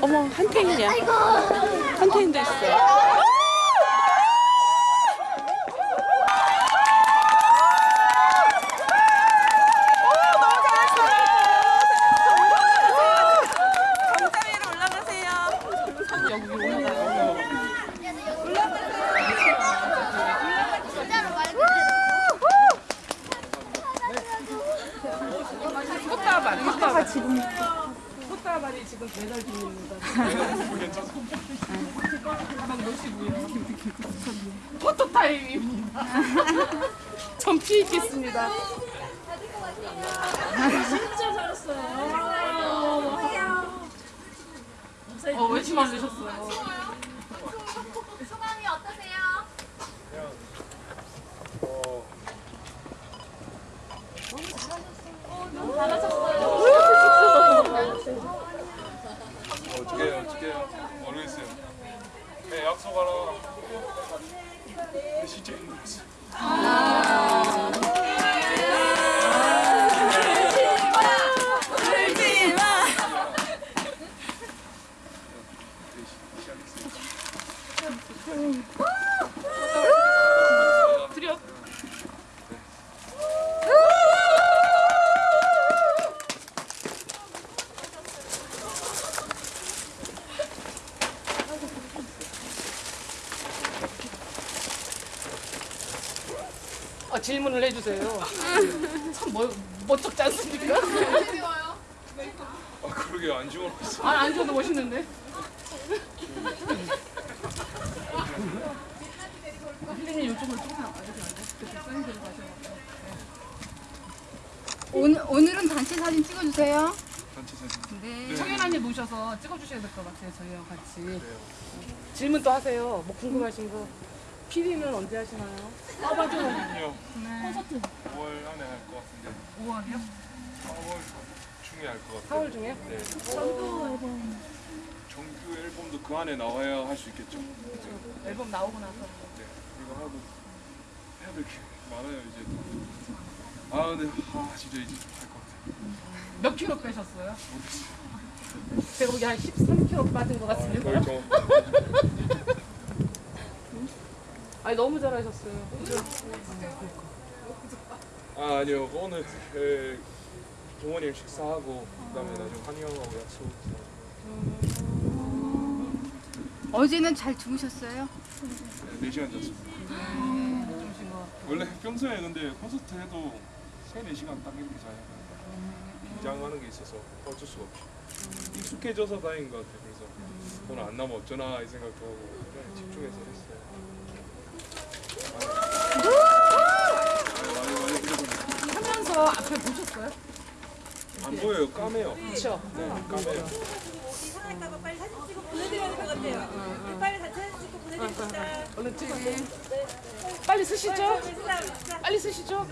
어머 한탱이냐? 한탱도 있어. 꽃다발, 꽃다발 지금 꽃다발이 지금 배달 중입니다. 가방 놓으시고요. 포토 타임입니다. 전 피해 있겠습니다. 진짜 잘했어요. 어, 왜 만드셨어요? 소감이 어떠세요? 어떻게 어떻게 모르겠어요. 네, 약속하라. 근데 진짜 힘들었어. 드려. 아, 질문을 해주세요. 참 뭐, 멋쩍지 않습니까? 아 그러게 안 죽어놨어. 아, 안 줘도 멋있는데. 힐리님 이쪽으로 조금. 오늘, 오늘은 단체 사진 찍어주세요. 단체 사진. 네. 청연아님 모셔서 찍어주셔야 될 것 같아요. 저희랑 같이. 질문 또 하세요. 뭐 궁금하신 거. PD는 언제 하시나요? 아 맞아. 아니요. 콘서트 5월 안에 할 것 같은데. 5월이요? 4월 중에 할 것 같아요. 4월 중에? 네. 정규 앨범도 그 안에 나와야 할 수 있겠죠. 네. 앨범 나오고 나서. 네. 이거 하고 해야 될 게 많아요 이제. 아 근데 아 진짜 이제 할 것 같아요. 몇 킬로 빼셨어요? 제가 보기에 한 13킬로 빠진 것 아, 같습니다. 좀 아니 너무 잘하셨어요. 아 아니요 오늘 에, 부모님 식사하고 그다음에 나중에 한이 형하고 약속 어제는 잘 주무셨어요? 네 4시간 잤습니다 주무신 거. 원래 평소에 근데 콘서트 해도 3, 4시간 딱 이렇게 자요 긴장하는 게 있어서 어쩔 수가 없이 익숙해져서 다행인 것 같아요 그래서 오늘 안 나면 어쩌나 이 생각도 하고 집중해서 했어요 많이 많이 그래도 하면서 앞에 보셨어요? 안 보여요 까매요 그렇죠. 네 까매요 이상할까봐 빨리 사진 찍어 보내드려야 될 것 같아요. 빨리 사진 찍고 보내드립시다. 얼른 찍으세요. 빨리 쓰시죠. 빨리 쓰시죠.